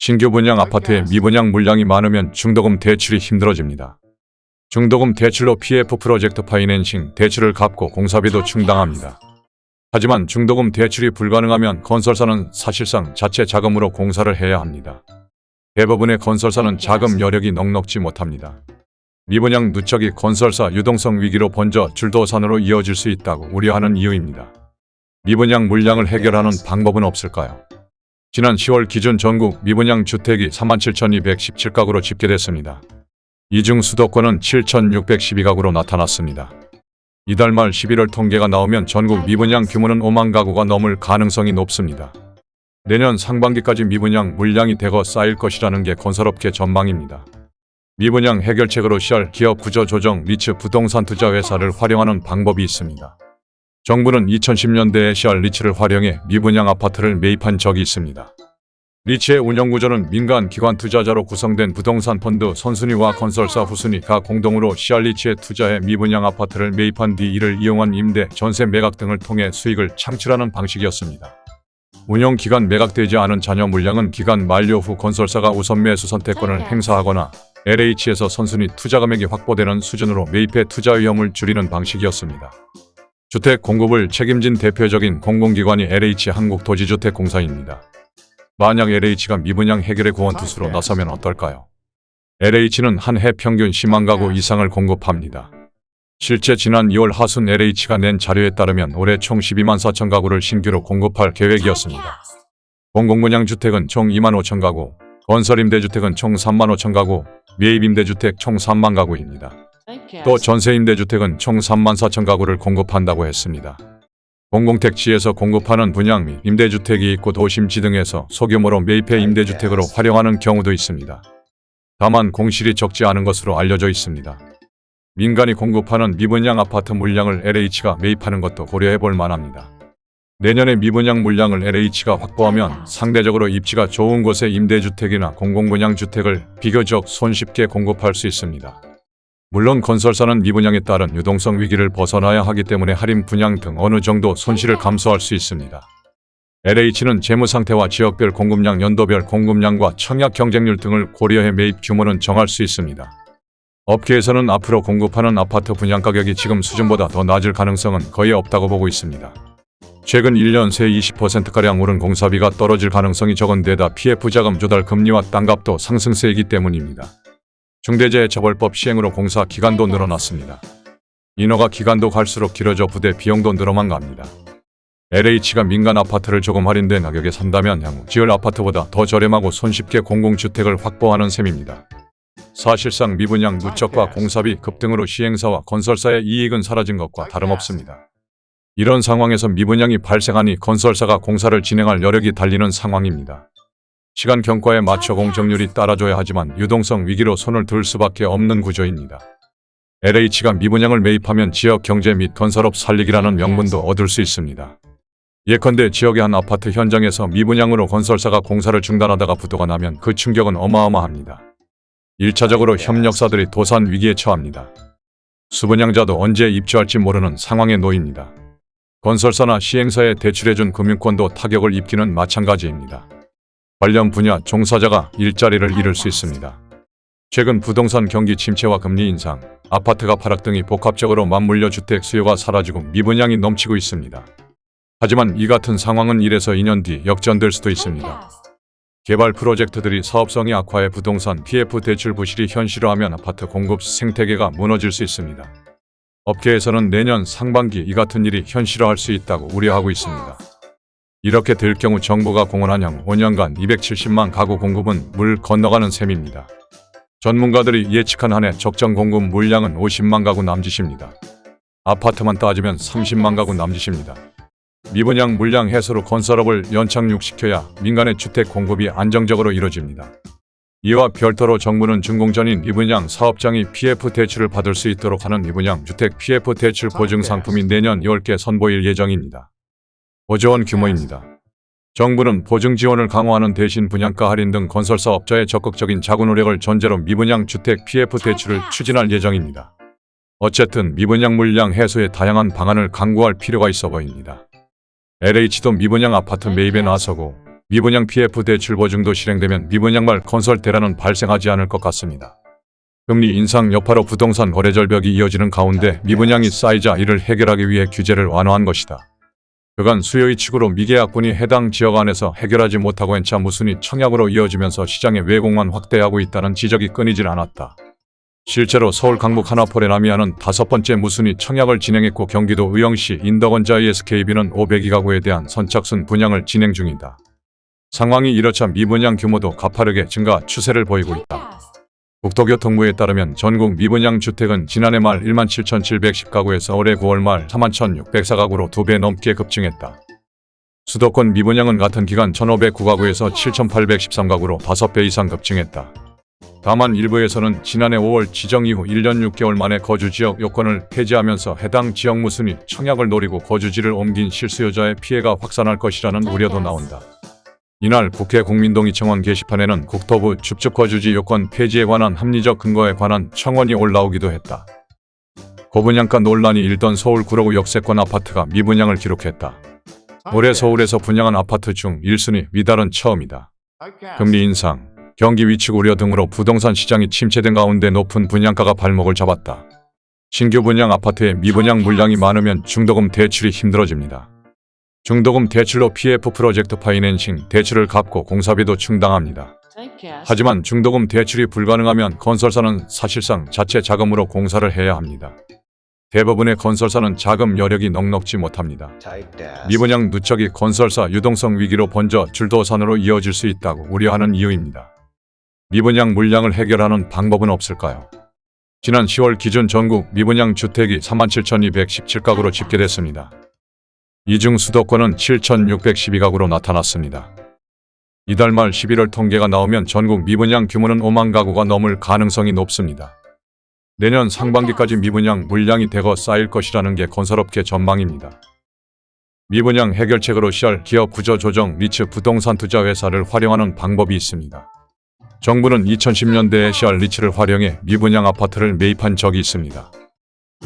신규 분양 아파트에 미분양 물량이 많으면 중도금 대출이 힘들어집니다. 중도금 대출로 PF 프로젝트 파이낸싱 대출을 갚고 공사비도 충당합니다. 하지만 중도금 대출이 불가능하면 건설사는 사실상 자체 자금으로 공사를 해야 합니다. 대부분의 건설사는 자금 여력이 넉넉지 못합니다. 미분양 누적이 건설사 유동성 위기로 번져 줄도산으로 이어질 수 있다고 우려하는 이유입니다. 미분양 물량을 해결하는 방법은 없을까요? 지난 10월 기준 전국 미분양 주택이 37,217가구로 집계됐습니다. 이 중 수도권은 7,612가구로 나타났습니다. 이달 말 11월 통계가 나오면 전국 미분양 규모는 5만 가구가 넘을 가능성이 높습니다. 내년 상반기까지 미분양 물량이 대거 쌓일 것이라는 게 건설업계 전망입니다. 미분양 해결책으로 시할 기업 구조 조정 리츠 부동산 투자 회사를 활용하는 방법이 있습니다. 정부는 2010년대에 CR 리츠를 활용해 미분양 아파트를 매입한 적이 있습니다. 리츠의 운영구조는 민간 기관 투자자로 구성된 부동산 펀드 선순위와 건설사 후순위가 공동으로 CR 리츠에 투자해 미분양 아파트를 매입한 뒤 이를 이용한 임대, 전세 매각 등을 통해 수익을 창출하는 방식이었습니다. 운영 기간 매각되지 않은 잔여 물량은 기간 만료 후 건설사가 우선 매수 선택권을 행사하거나 LH에서 선순위 투자 금액이 확보되는 수준으로 매입해 투자 위험을 줄이는 방식이었습니다. 주택 공급을 책임진 대표적인 공공기관이 LH 한국도시주택공사입니다. 만약 LH가 미분양 해결의 구원투수로 나서면 어떨까요? LH는 한 해 평균 10만 가구 이상을 공급합니다. 실제 지난 2월 하순 LH가 낸 자료에 따르면 올해 총 12만 4천 가구를 신규로 공급할 계획이었습니다. 공공분양 주택은 총 2만 5천 가구, 건설임대주택은 총 3만 5천 가구, 매입임대주택 총 3만 가구입니다. 또 전세임대주택은 총 3만 4천 가구를 공급한다고 했습니다. 공공택지에서 공급하는 분양 및 임대주택이 있고 도심지 등에서 소규모로 매입해 임대주택으로 활용하는 경우도 있습니다. 다만 공실이 적지 않은 것으로 알려져 있습니다. 민간이 공급하는 미분양 아파트 물량을 LH가 매입하는 것도 고려해 볼 만합니다. 내년에 미분양 물량을 LH가 확보하면 상대적으로 입지가 좋은 곳에 임대주택이나 공공분양주택을 비교적 손쉽게 공급할 수 있습니다. 물론 건설사는 미분양에 따른 유동성 위기를 벗어나야 하기 때문에 할인 분양 등 어느 정도 손실을 감수할 수 있습니다. LH는 재무 상태와 지역별 공급량, 연도별 공급량과 청약 경쟁률 등을 고려해 매입 규모는 정할 수 있습니다. 업계에서는 앞으로 공급하는 아파트 분양 가격이 지금 수준보다 더 낮을 가능성은 거의 없다고 보고 있습니다. 최근 1년 새 20%가량 오른 공사비가 떨어질 가능성이 적은 데다 PF 자금 조달 금리와 땅값도 상승세이기 때문입니다. 중대재해처벌법 시행으로 공사 기간도 늘어났습니다. 인허가 기간도 갈수록 길어져 부대 비용도 늘어만 갑니다. LH가 민간 아파트를 조금 할인된 가격에 산다면 향후 지을 아파트보다 더 저렴하고 손쉽게 공공주택을 확보하는 셈입니다. 사실상 미분양 누적과 공사비 급등으로 시행사와 건설사의 이익은 사라진 것과 다름없습니다. 이런 상황에서 미분양이 발생하니 건설사가 공사를 진행할 여력이 달리는 상황입니다. 시간 경과에 맞춰 공정률이 따라줘야 하지만 유동성 위기로 손을 들 수밖에 없는 구조입니다. LH가 미분양을 매입하면 지역 경제 및 건설업 살리기라는 명분도 얻을 수 있습니다. 예컨대 지역의 한 아파트 현장에서 미분양으로 건설사가 공사를 중단하다가 부도가 나면 그 충격은 어마어마합니다. 1차적으로 협력사들이 도산 위기에 처합니다. 수분양자도 언제 입주할지 모르는 상황에 놓입니다. 건설사나 시행사에 대출해준 금융권도 타격을 입기는 마찬가지입니다. 관련 분야 종사자가 일자리를 잃을 수 있습니다. 최근 부동산 경기 침체와 금리 인상, 아파트가 하락 등이 복합적으로 맞물려 주택 수요가 사라지고 미분양이 넘치고 있습니다. 하지만 이 같은 상황은 1에서 2년 뒤 역전될 수도 있습니다. 개발 프로젝트들이 사업성이 악화해 부동산 PF 대출 부실이 현실화하면 아파트 공급 생태계가 무너질 수 있습니다. 업계에서는 내년 상반기 이 같은 일이 현실화할 수 있다고 우려하고 있습니다. 이렇게 될 경우 정부가 향후 5년간 270만 가구 공급은 물 건너가는 셈입니다. 전문가들이 예측한 한해 적정 공급 물량은 50만 가구 남짓입니다. 아파트만 따지면 30만 가구 남짓입니다. 미분양 물량 해소로 건설업을 연착륙시켜야 민간의 주택 공급이 안정적으로 이뤄집니다. 이와 별도로 정부는 준공전인 미분양 사업장이 PF 대출을 받을 수 있도록 하는 미분양 주택 PF 대출 보증 상품이 내년 10개 선보일 예정입니다. 5조 원 규모입니다. 정부는 보증 지원을 강화하는 대신 분양가 할인 등 건설사업자의 적극적인 자구 노력을 전제로 미분양 주택 PF 대출을 추진할 예정입니다. 어쨌든 미분양 물량 해소에 다양한 방안을 강구할 필요가 있어 보입니다. LH도 미분양 아파트 매입에 나서고 미분양 PF 대출 보증도 실행되면 미분양 말 건설 대란은 발생하지 않을 것 같습니다. 금리 인상 여파로 부동산 거래 절벽이 이어지는 가운데 미분양이 쌓이자 이를 해결하기 위해 규제를 완화한 것이다. 그간 수요의 축으로 미계약분이 해당 지역 안에서 해결하지 못하고 엔차 무순이 청약으로 이어지면서 시장의 왜곡만 확대하고 있다는 지적이 끊이질 않았다. 실제로 서울 강북 하나폴의 남이아는 다섯 번째 무순위 청약을 진행했고 경기도 의령시 인덕원자 ESKB는 502가구에 대한 선착순 분양을 진행 중이다. 상황이 이렇자 미분양 규모도 가파르게 증가 추세를 보이고 있다. 국토교통부에 따르면 전국 미분양 주택은 지난해 말 17,710가구에서 올해 9월 말 41,604가구로 두배 넘게 급증했다. 수도권 미분양은 같은 기간 1,509가구에서 7,813가구로 5배 이상 급증했다. 다만 일부에서는 지난해 5월 지정 이후 1년 6개월 만에 거주지역 요건을 폐지하면서 해당 지역 무순위 청약을 노리고 거주지를 옮긴 실수요자의 피해가 확산할 것이라는 우려도 나온다. 이날 국회 국민동의 청원 게시판에는 국토부 줍줍거주지 요건 폐지에 관한 합리적 근거에 관한 청원이 올라오기도 했다. 고분양가 논란이 일던 서울 구로구 역세권 아파트가 미분양을 기록했다. 올해 서울에서 분양한 아파트 중 1순위 미달은 처음이다. 금리 인상, 경기 위축 우려 등으로 부동산 시장이 침체된 가운데 높은 분양가가 발목을 잡았다. 신규 분양 아파트에 미분양 물량이 많으면 중도금 대출이 힘들어집니다. 중도금 대출로 PF 프로젝트 파이낸싱 대출을 갚고 공사비도 충당합니다. 하지만 중도금 대출이 불가능하면 건설사는 사실상 자체 자금으로 공사를 해야 합니다. 대부분의 건설사는 자금 여력이 넉넉지 못합니다. 미분양 누적이 건설사 유동성 위기로 번져 줄도산으로 이어질 수 있다고 우려하는 이유입니다. 미분양 물량을 해결하는 방법은 없을까요? 지난 10월 기준 전국 미분양 주택이 37,217가구로 집계됐습니다. 이 중 수도권은 7,612가구로 나타났습니다. 이달 말 11월 통계가 나오면 전국 미분양 규모는 5만 가구가 넘을 가능성이 높습니다. 내년 상반기까지 미분양 물량이 대거 쌓일 것이라는 게 건설업계 전망입니다. 미분양 해결책으로 CR 기업 구조 조정 리츠 부동산 투자 회사를 활용하는 방법이 있습니다. 정부는 2010년대에 CR 리츠를 활용해 미분양 아파트를 매입한 적이 있습니다.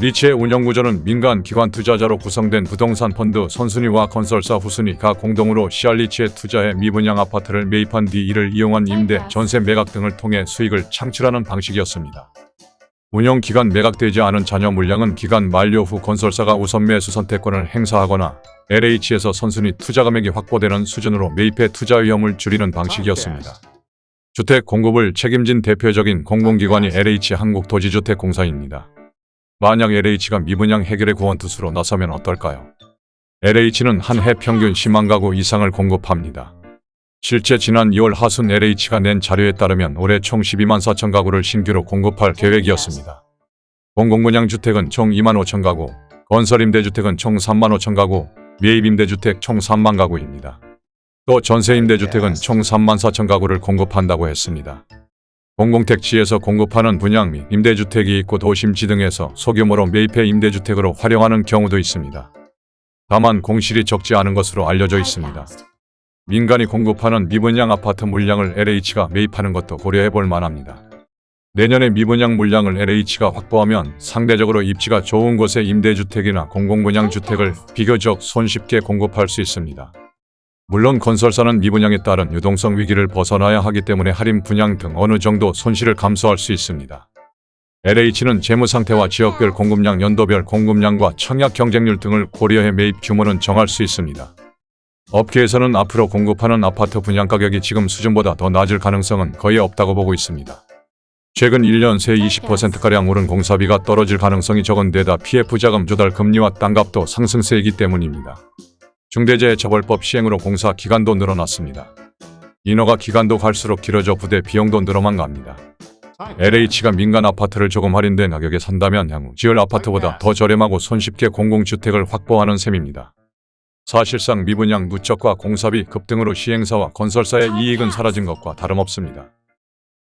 리츠의 운영구조는 민간 기관 투자자로 구성된 부동산 펀드 선순위와 건설사 후순위가 공동으로 CR 리츠에 투자해 미분양 아파트를 매입한 뒤 이를 이용한 임대, 전세 매각 등을 통해 수익을 창출하는 방식이었습니다. 운영 기간 매각되지 않은 잔여 물량은 기간 만료 후 건설사가 우선 매수 선택권을 행사하거나 LH에서 선순위 투자 금액이 확보되는 수준으로 매입해 투자 위험을 줄이는 방식이었습니다. 주택 공급을 책임진 대표적인 공공기관이 LH 한국도시주택공사입니다. 만약 LH가 미분양 해결의 구원투수로 나서면 어떨까요? LH는 한 해 평균 10만 가구 이상을 공급합니다. 실제 지난 2월 하순 LH가 낸 자료에 따르면 올해 총 12만 4천 가구를 신규로 공급할 계획이었습니다. 공공분양 주택은 총 2만 5천 가구, 건설임대주택은 총 3만 5천 가구, 매입임대주택 총 3만 가구입니다. 또 전세임대주택은 총 3만 4천 가구를 공급한다고 했습니다. 공공택지에서 공급하는 분양 및 임대주택이 있고 도심지 등에서 소규모로 매입해 임대주택으로 활용하는 경우도 있습니다. 다만 공실이 적지 않은 것으로 알려져 있습니다. 민간이 공급하는 미분양 아파트 물량을 LH가 매입하는 것도 고려해 볼 만합니다. 내년에 미분양 물량을 LH가 확보하면 상대적으로 입지가 좋은 곳의 임대주택이나 공공분양 주택을 비교적 손쉽게 공급할 수 있습니다. 물론 건설사는 미분양에 따른 유동성 위기를 벗어나야 하기 때문에 할인 분양 등 어느 정도 손실을 감수할 수 있습니다. LH는 재무 상태와 지역별 공급량, 연도별 공급량과 청약 경쟁률 등을 고려해 매입 규모는 정할 수 있습니다. 업계에서는 앞으로 공급하는 아파트 분양 가격이 지금 수준보다 더 낮을 가능성은 거의 없다고 보고 있습니다. 최근 1년 새 20%가량 오른 공사비가 떨어질 가능성이 적은 데다 PF 자금 조달 금리와 땅값도 상승세이기 때문입니다. 중대재해처벌법 시행으로 공사 기간도 늘어났습니다. 인허가 기간도 갈수록 길어져 부대 비용도 늘어만 갑니다. LH가 민간 아파트를 조금 할인된 가격에 산다면 향후 지을 아파트보다 더 저렴하고 손쉽게 공공주택을 확보하는 셈입니다. 사실상 미분양 누적과 공사비 급등으로 시행사와 건설사의 이익은 사라진 것과 다름없습니다.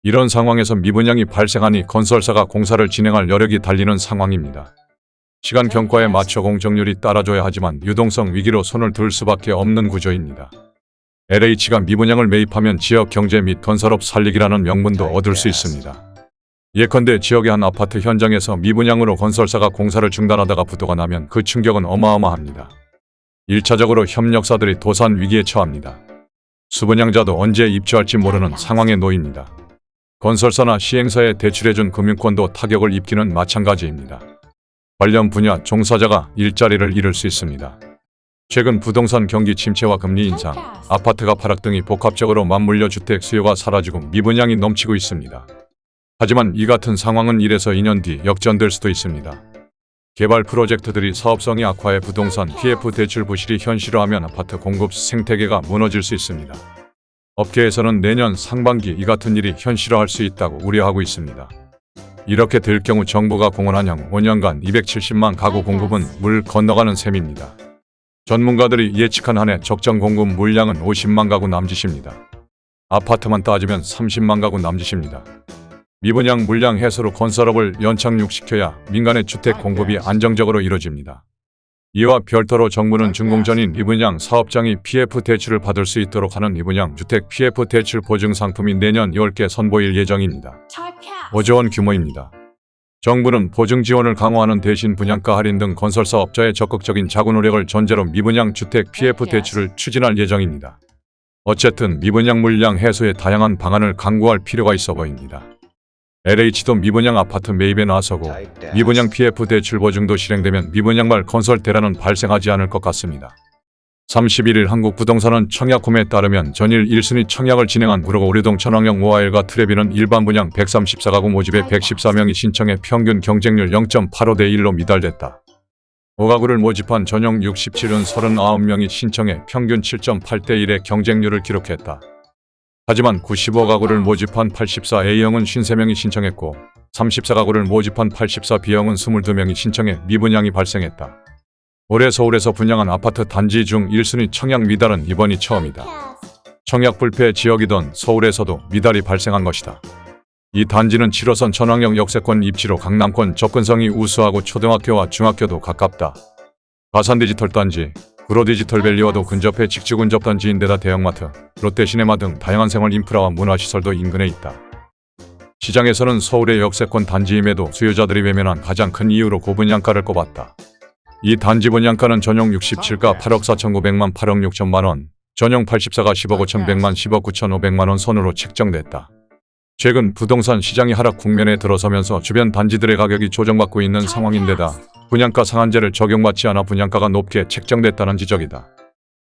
이런 상황에서 미분양이 발생하니 건설사가 공사를 진행할 여력이 달리는 상황입니다. 시간 경과에 맞춰 공정률이 따라줘야 하지만 유동성 위기로 손을 들 수밖에 없는 구조입니다. LH가 미분양을 매입하면 지역 경제 및 건설업 살리기라는 명분도 얻을 수 있습니다. 예컨대 지역의 한 아파트 현장에서 미분양으로 건설사가 공사를 중단하다가 부도가 나면 그 충격은 어마어마합니다. 1차적으로 협력사들이 도산 위기에 처합니다. 수분양자도 언제 입주할지 모르는 상황에 놓입니다. 건설사나 시행사에 대출해준 금융권도 타격을 입기는 마찬가지입니다. 관련 분야 종사자가 일자리를 잃을 수 있습니다. 최근 부동산 경기 침체와 금리 인상, 아파트가 하락 등이 복합적으로 맞물려 주택 수요가 사라지고 미분양이 넘치고 있습니다. 하지만 이 같은 상황은 1에서 2년 뒤 역전될 수도 있습니다. 개발 프로젝트들이 사업성이 악화해 부동산 PF 대출 부실이 현실화하면 아파트 공급 생태계가 무너질 수 있습니다. 업계에서는 내년 상반기 이 같은 일이 현실화할 수 있다고 우려하고 있습니다. 이렇게 될 경우 정부가 공언한 향후 5년간 270만 가구 공급은 물 건너가는 셈입니다. 전문가들이 예측한 한해 적정 공급 물량은 50만 가구 남짓입니다. 아파트만 따지면 30만 가구 남짓입니다. 미분양 물량 해소로 건설업을 연착륙시켜야 민간의 주택 공급이 안정적으로 이뤄집니다. 이와 별도로 정부는 준공전인 미분양 사업장이 PF 대출을 받을 수 있도록 하는 미분양 주택 PF 대출 보증 상품이 내년 10개 선보일 예정입니다. 5조 원 규모입니다. 정부는 보증 지원을 강화하는 대신 분양가 할인 등 건설사 업자의 적극적인 자구 노력을 전제로 미분양 주택 PF 대출을 추진할 예정입니다. 어쨌든 미분양 물량 해소에 다양한 방안을 강구할 필요가 있어 보입니다. LH도 미분양 아파트 매입에 나서고 미분양 PF 대출 보증도 실행되면 미분양말 건설 대란은 발생하지 않을 것 같습니다. 31일 한국부동산은 청약 구매에 따르면 전일 1순위 청약을 진행한 우르고 우리동 천왕역 모아일과 트레비는 일반 분양 134가구 모집에 114명이 신청해 평균 경쟁률 0.85대 1로 미달됐다. 5가구를 모집한 전용 67은 39명이 신청해 평균 7.8대 1의 경쟁률을 기록했다. 하지만 95가구를 모집한 84A형은 53명이 신청했고 34가구를 모집한 84B형은 22명이 신청해 미분양이 발생했다. 올해 서울에서 분양한 아파트 단지 중 1순위 청약 미달은 이번이 처음이다. 청약 불패 지역이던 서울에서도 미달이 발생한 것이다. 이 단지는 7호선 천왕역 역세권 입지로 강남권 접근성이 우수하고 초등학교와 중학교도 가깝다. 가산 디지털 단지, 구로 디지털밸리와도 근접해 직주 근접 단지인데다 대형마트, 롯데시네마 등 다양한 생활 인프라와 문화시설도 인근에 있다. 시장에서는 서울의 역세권 단지임에도 수요자들이 외면한 가장 큰 이유로 고분양가를 꼽았다. 이 단지 분양가는 전용 67가 8억 4,900만 8억 6천만 원, 전용 84가 10억 5,100만 10억 9,500만 원 선으로 책정됐다. 최근 부동산 시장이 하락 국면에 들어서면서 주변 단지들의 가격이 조정받고 있는 상황인데다 분양가 상한제를 적용받지 않아 분양가가 높게 책정됐다는 지적이다.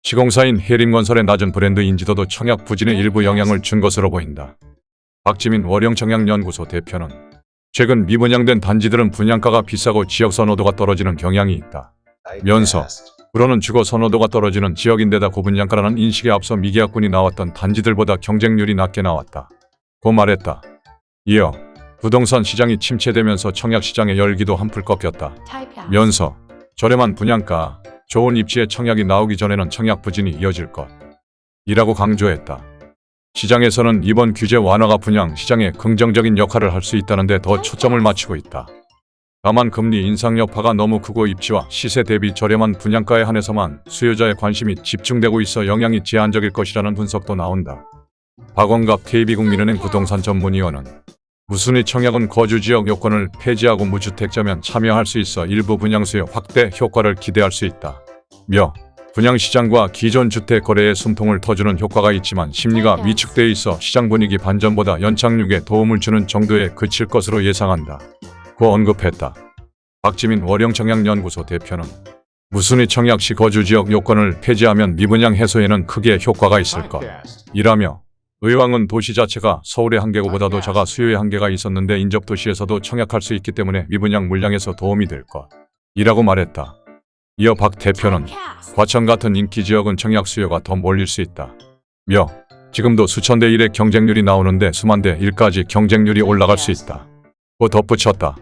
시공사인 해림건설의 낮은 브랜드 인지도도 청약 부진에 일부 영향을 준 것으로 보인다. 박지민 월영청약연구소 대표는 최근 미분양된 단지들은 분양가가 비싸고 지역 선호도가 떨어지는 경향이 있다. 면서 그러는 주거 선호도가 떨어지는 지역인데다 고분양가라는 인식에 앞서 미계약군이 나왔던 단지들보다 경쟁률이 낮게 나왔다. 고 말했다. 이어 부동산 시장이 침체되면서 청약 시장의 열기도 한풀 꺾였다. 면서 저렴한 분양가, 좋은 입지에 청약이 나오기 전에는 청약 부진이 이어질 것. 이라고 강조했다. 시장에서는 이번 규제 완화가 분양 시장에 긍정적인 역할을 할 수 있다는데 더 초점을 맞추고 있다. 다만 금리 인상 여파가 너무 크고 입지와 시세 대비 저렴한 분양가에 한해서만 수요자의 관심이 집중되고 있어 영향이 제한적일 것이라는 분석도 나온다. 박원갑 KB국민은행 부동산 전문위원은 무순위 청약은 거주지역 요건을 폐지하고 무주택자면 참여할 수 있어 일부 분양수요 확대 효과를 기대할 수 있다. 며 분양시장과 기존 주택 거래의 숨통을 터주는 효과가 있지만 심리가 위축돼 있어 시장 분위기 반전보다 연착륙에 도움을 주는 정도에 그칠 것으로 예상한다. 고 언급했다. 박지민 월영청약연구소 대표는 무순위 청약 시 거주지역 요건을 폐지하면 미분양 해소에는 크게 효과가 있을 것. 이라며 의왕은 도시 자체가 서울의 한계고보다도 작아 수요의 한계가 있었는데 인접 도시에서도 청약할 수 있기 때문에 미분양 물량에서 도움이 될 것. 이라고 말했다. 이어 박 대표는 과천 같은 인기 지역은 청약 수요가 더 몰릴 수 있다. 며 지금도 수천 대 1의 경쟁률이 나오는데 수만 대 1까지 경쟁률이 올라갈 수 있다. 고 덧붙였다.